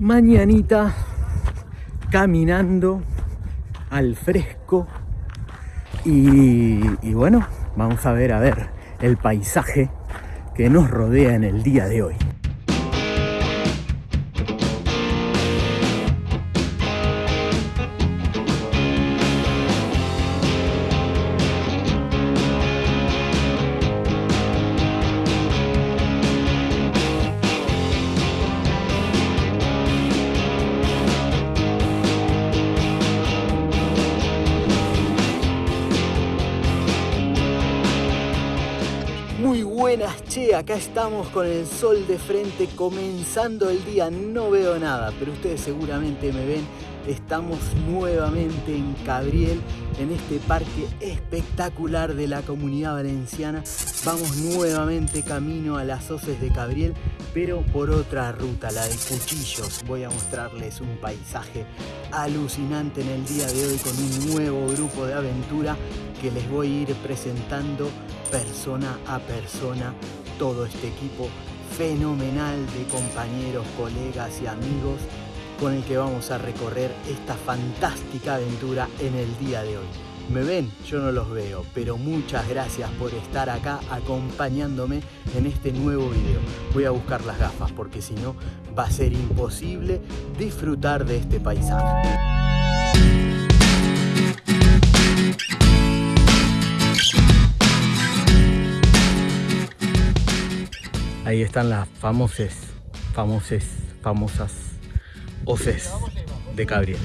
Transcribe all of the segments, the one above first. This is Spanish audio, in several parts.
mañanita caminando al fresco y, bueno, vamos a ver a ver el paisaje que nos rodea en el día de hoy. Buenas, che, acá estamos con el sol de frente comenzando el día, no veo nada, pero ustedes seguramente me ven, estamos nuevamente en Cabriel, en este parque espectacular de la comunidad valenciana, vamos nuevamente camino a las hoces de Cabriel, pero por otra ruta, la de Cuchillos, voy a mostrarles un paisaje alucinante en el día de hoy con un nuevo grupo de aventura que les voy a ir presentando persona a persona todo este equipo fenomenal de compañeros, colegas y amigos con el que vamos a recorrer esta fantástica aventura en el día de hoy. ¿Me ven? Yo no los veo, pero muchas gracias por estar acá acompañándome en este nuevo video. Voy a buscar las gafas porque si no va a ser imposible disfrutar de este paisaje. Ahí están las famosas, famosas, famosas hoces de Cabriel.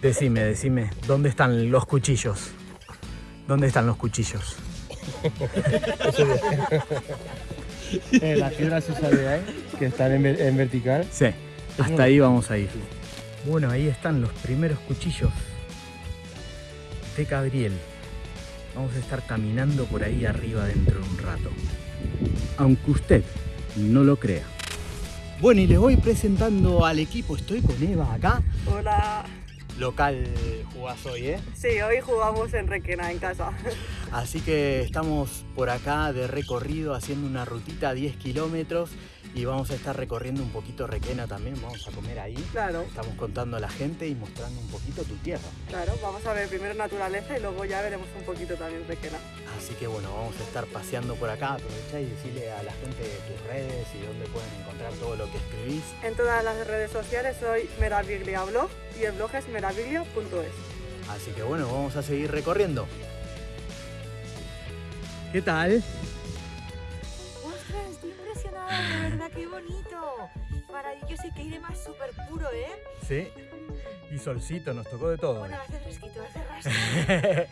Decime, decime, ¿dónde están los cuchillos? ¿Dónde están los cuchillos? eh, las piedras esas de ahí, que están en, en vertical. Sí, hasta ahí vamos a ir. Bueno, ahí están los primeros cuchillos de Cabriel. Vamos a estar caminando por ahí arriba dentro de un rato. Aunque usted no lo crea. Bueno, y les voy presentando al equipo. Estoy con Eva acá. Hola. Local jugás hoy, ¿eh? Sí, hoy jugamos en Requena, en casa. Así que estamos por acá de recorrido haciendo una rutita 10 kilómetros y vamos a estar recorriendo un poquito Requena también, vamos a comer ahí. Claro. Estamos contando a la gente y mostrando un poquito tu tierra. Claro, vamos a ver primero naturaleza y luego ya veremos un poquito también Requena. Así que bueno, vamos a estar paseando por acá, aprovecha y decirle a la gente tus redes y dónde pueden encontrar todo lo que escribís. En todas las redes sociales soy Meraviglia Blog y el blog es meraviglia.es. Así que bueno, vamos a seguir recorriendo. ¿Qué tal? ¡Ostras, estoy impresionada! De verdad, qué bonito. Maravilloso y que aire más súper puro, ¿eh? Sí. Y solcito, nos tocó de todo. Bueno, hace fresquito, hace rasca.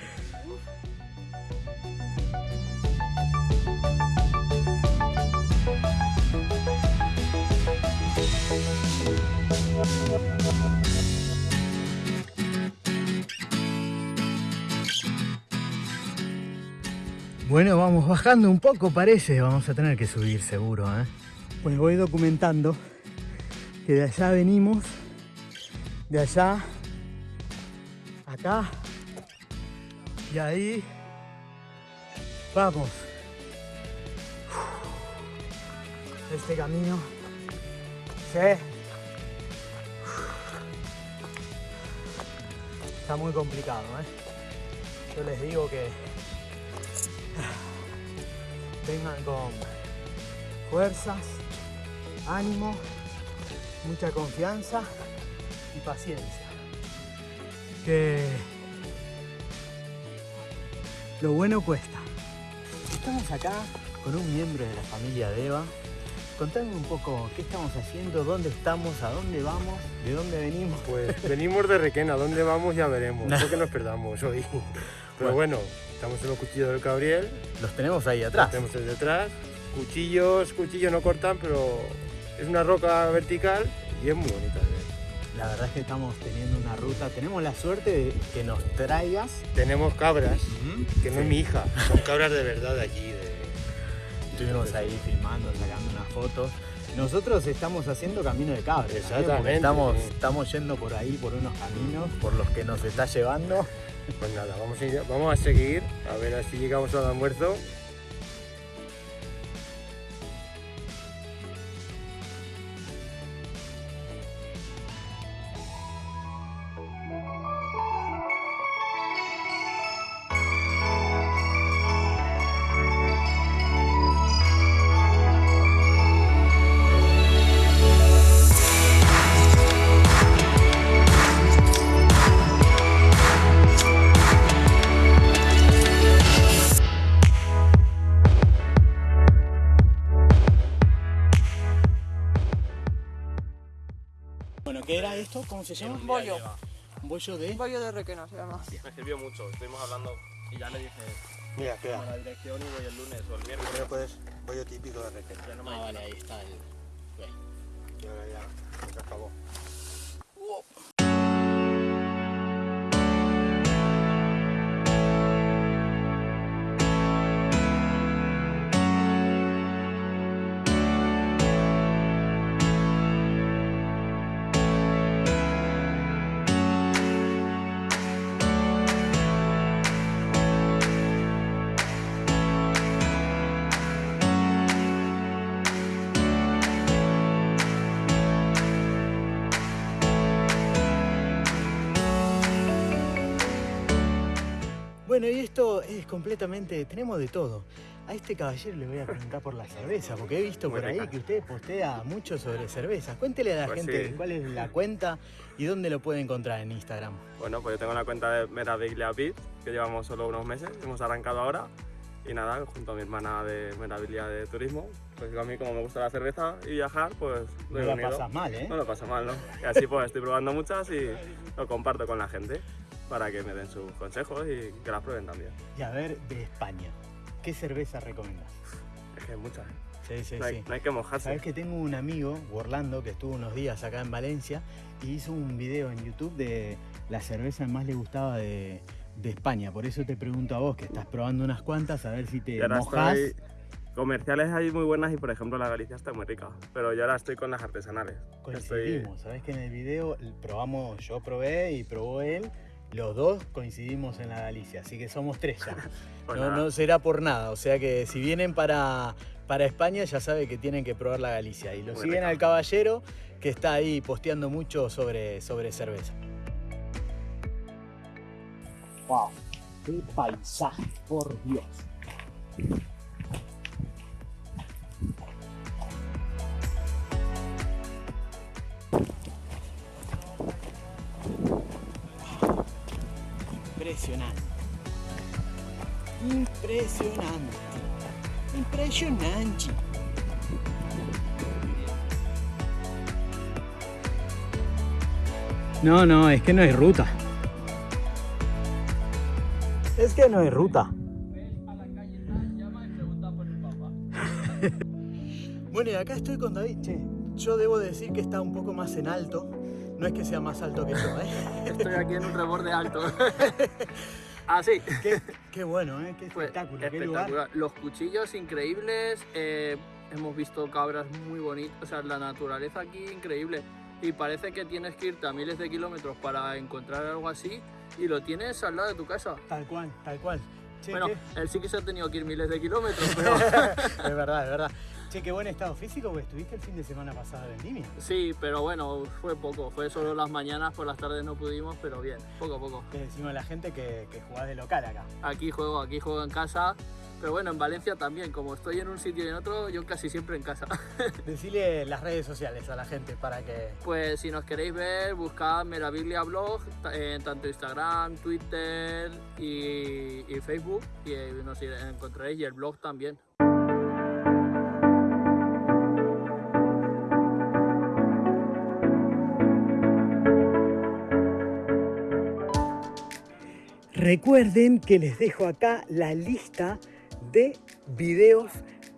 Bueno, vamos bajando un poco parece, vamos a tener que subir seguro, ¿eh? Pues voy documentando que de allá venimos, de allá, acá, y ahí vamos. Este camino, sí, está muy complicado, ¿eh? Yo les digo que vengan con fuerzas, ánimo, mucha confianza y paciencia. Que lo bueno cuesta. Estamos acá con un miembro de la familia de Eva. Contame un poco qué estamos haciendo, dónde estamos, a dónde vamos, de dónde venimos. Pues venimos de Requena, ¿dónde vamos ya veremos? No que nos perdamos hoy. Pero bueno, estamos en los cuchillos del Cabriel. Los tenemos ahí atrás. Los tenemos ahí detrás. Cuchillos, cuchillos no cortan, pero es una roca vertical y es muy bonita de ver. La verdad es que estamos teniendo una ruta, tenemos la suerte de que nos traigas. Tenemos cabras, que no sí. es mi hija, son cabras de verdad de aquí. De... Estuvimos ahí filmando, sacando unas fotos. Nosotros estamos haciendo camino de cabras. Exactamente, Estamos, estamos yendo por ahí, por unos caminos, por los que nos está llevando. Pues nada, vamos a, seguir, a ver si llegamos al almuerzo. ¿Cómo se llama? Bollo. Un bollo de... Bollo de requena se llama. Me sirvió mucho, estuvimos hablando y ya le dije Mira, queda. la dirección y voy el lunes o el miércoles. Primero puedes bollo típico de requena. Ya no me Ah, dice vale, ahí está el... Y ahora ya, se acabó. Bueno, y esto es completamente... Tenemos de todo. A este caballero le voy a preguntar por la cerveza, porque he visto Muy por ahí rica. que usted postea mucho sobre cervezas. Cuéntele a la Pues gente sí. cuál es la cuenta y dónde lo puede encontrar en Instagram. Bueno, pues yo tengo una cuenta de Meraviglia Beat, que llevamos solo unos meses, hemos arrancado ahora. Y nada, junto a mi hermana de Meraviglia de Turismo, pues a mí como me gusta la cerveza y viajar, pues lo No unido. pasas mal, ¿eh? No lo paso mal, ¿no? Y así pues estoy probando muchas y lo comparto con la gente para que me den sus consejos y que las prueben también. Y a ver, de España, ¿qué cerveza recomiendas? Es que hay muchas, ¿eh? Sí, sí, no, hay, sí. no hay que mojarse. Sabes que tengo un amigo, Orlando, que estuvo unos días acá en Valencia y hizo un video en YouTube de la cerveza que más le gustaba de, de España. Por eso te pregunto a vos, que estás probando unas cuantas, a ver si te mojas. estoy... Comerciales hay muy buenas y por ejemplo la Galicia está muy rica, pero yo ahora estoy con las artesanales. Estoy... Coincidimos, sabes que en el video probamos, yo probé y probó él, los dos coincidimos en la Galicia, así que somos tres ya. No, será por nada, o sea que si vienen para, para España ya sabe que tienen que probar la Galicia. Y lo Muy siguen al caballero que está ahí posteando mucho sobre, sobre cerveza. ¡Wow! ¡Qué paisaje, por Dios! Impresionante. Impresionante. Impresionante. No, no, es que no hay ruta. Es que no hay ruta. bueno, y acá estoy con David. Che, yo debo decir que está un poco más en alto. No es que sea más alto que yo, ¿eh? Estoy aquí en un reborde alto. Así. Qué, qué bueno, ¿eh? Qué Pues, espectáculo, qué lugar. Los cuchillos increíbles. eh, hemos visto cabras muy bonitas. O sea, la naturaleza aquí increíble. Y parece que tienes que irte a miles de kilómetros para encontrar algo así. Y lo tienes al lado de tu casa. Tal cual, tal cual. Bueno, él sí que se ha tenido que ir miles de kilómetros, pero es verdad, es verdad. Che, qué buen estado físico, porque estuviste el fin de semana pasado en Vendimia. sí, pero bueno, fue poco. Fue solo las mañanas, por las tardes no pudimos, pero bien, poco a poco. Le decimos a la gente que, que jugás de local acá. Aquí juego, aquí juego en casa. Pero bueno, en Valencia también, como estoy en un sitio y en otro, yo casi siempre en casa. Decirle las redes sociales a la gente para que... Pues si nos queréis ver, buscad Meraviglia Blog ta- en tanto Instagram, Twitter y, y Facebook y eh, nos encontraréis y el blog también. Recuerden que les dejo acá la lista de videos,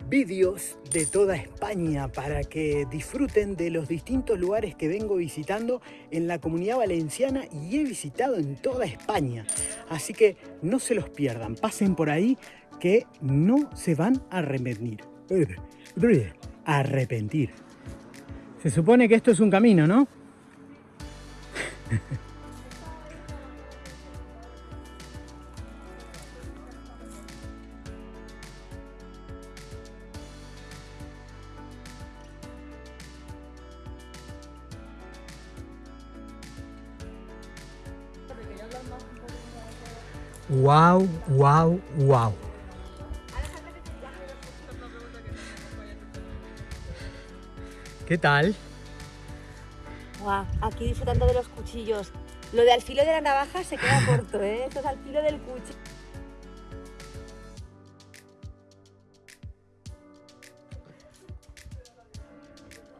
vídeos de toda España para que disfruten de los distintos lugares que vengo visitando en la comunidad valenciana y he visitado en toda España. Así que no se los pierdan, pasen por ahí que no se van a arrepentir. Arrepentir. Se supone que esto es un camino, ¿no? Wow, wow, wow. ¿Qué tal? Guau, aquí disfrutando de los cuchillos. Lo de al filo de la navaja se queda corto, ¿eh? Esto es al filo del cuchillo.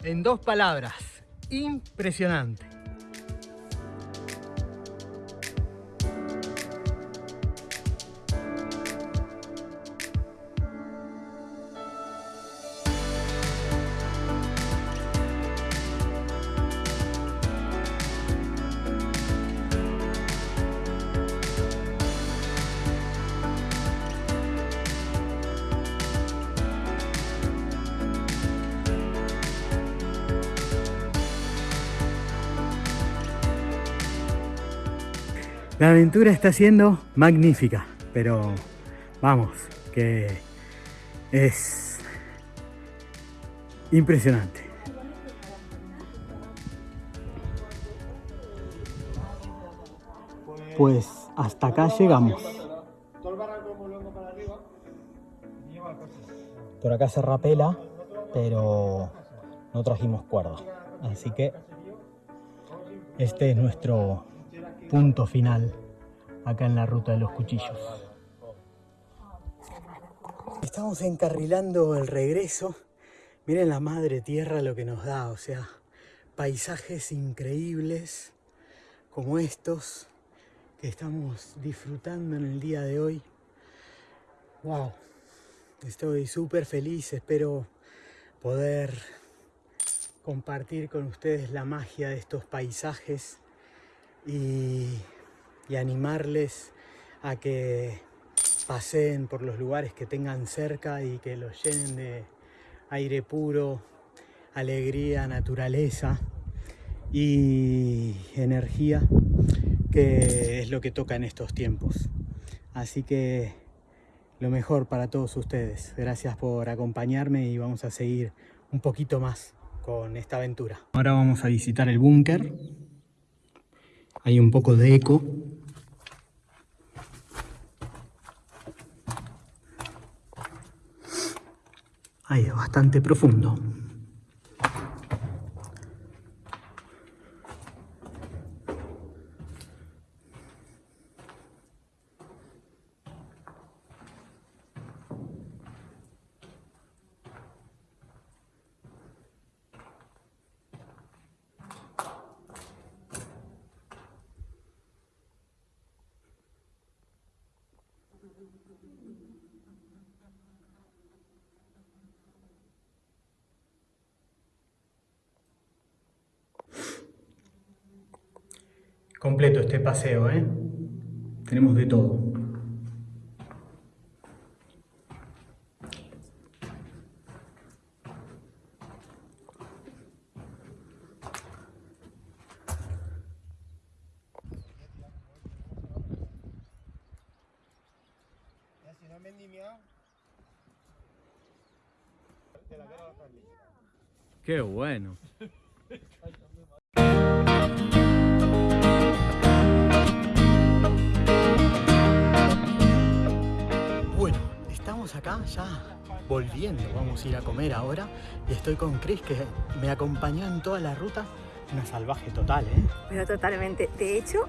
En dos palabras, impresionante. La aventura está siendo magnífica, pero vamos, que es impresionante. Pues hasta acá llegamos. Por acá se rapela, pero no trajimos cuerda. Así que este es nuestro punto final acá en la ruta de los cuchillos. Estamos encarrilando el regreso. Miren la madre tierra lo que nos da, o sea, paisajes increíbles como estos que estamos disfrutando en el día de hoy. Wow, estoy súper feliz, espero poder compartir con ustedes la magia de estos paisajes y, animarles a que paseen por los lugares que tengan cerca y que los llenen de aire puro, alegría, naturaleza y energía, que es lo que toca en estos tiempos. Así que lo mejor para todos ustedes. Gracias por acompañarme y vamos a seguir un poquito más con esta aventura. Ahora vamos a visitar el búnker hay un poco de eco. Ahí bastante profundo. Completo este paseo, ¿eh? Tenemos de todo. Qué bueno. acá ya volviendo, vamos a ir a comer ahora y estoy con Chris que me acompañó en toda la ruta, una salvaje total, ¿eh? Pero totalmente, de hecho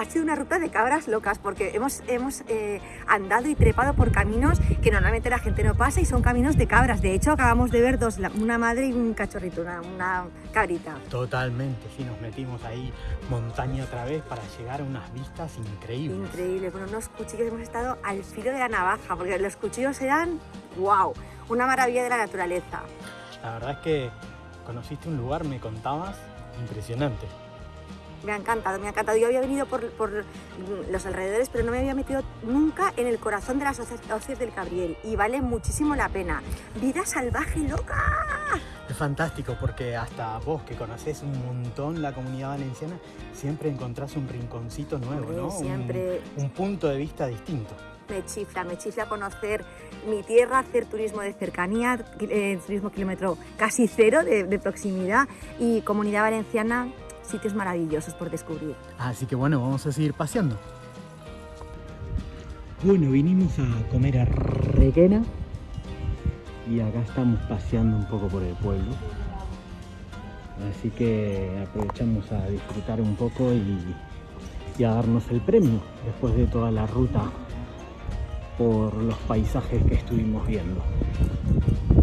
ha sido una ruta de cabras locas porque hemos, hemos eh, andado y trepado por caminos que normalmente la gente no pasa y son caminos de cabras. De hecho, acabamos de ver dos, una madre y un cachorrito, una, cabrita. Totalmente, sí, nos metimos ahí montaña otra vez para llegar a unas vistas increíbles. Increíble, con unos cuchillos hemos estado al filo de la navaja porque los cuchillos eran, wow, una maravilla de la naturaleza. La verdad es que conociste un lugar, me contabas, impresionante. Me ha encantado, me ha encantado. Yo había venido por, los alrededores, pero no me había metido nunca en el corazón de las hoces del Cabriel y vale muchísimo la pena. Vida salvaje loca. Es fantástico porque hasta vos que conocés un montón la comunidad valenciana, siempre encontrás un rinconcito nuevo, ¿no? Siempre. Un, punto de vista distinto. Me chifla, me chifla conocer mi tierra, hacer turismo de cercanía, eh, turismo kilómetro casi cero de, de proximidad y comunidad valenciana sitios maravillosos por descubrir. Así que bueno, vamos a seguir paseando. Bueno, vinimos a comer a Requena y acá estamos paseando un poco por el pueblo. Así que aprovechamos a disfrutar un poco y, y a darnos el premio después de toda la ruta por los paisajes que estuvimos viendo.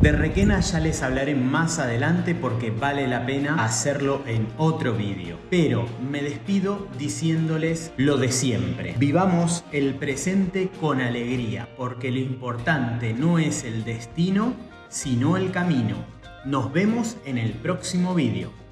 De Requena ya les hablaré más adelante porque vale la pena hacerlo en otro vídeo. Pero me despido diciéndoles lo de siempre. Vivamos el presente con alegría porque lo importante no es el destino, sino el camino. Nos vemos en el próximo vídeo.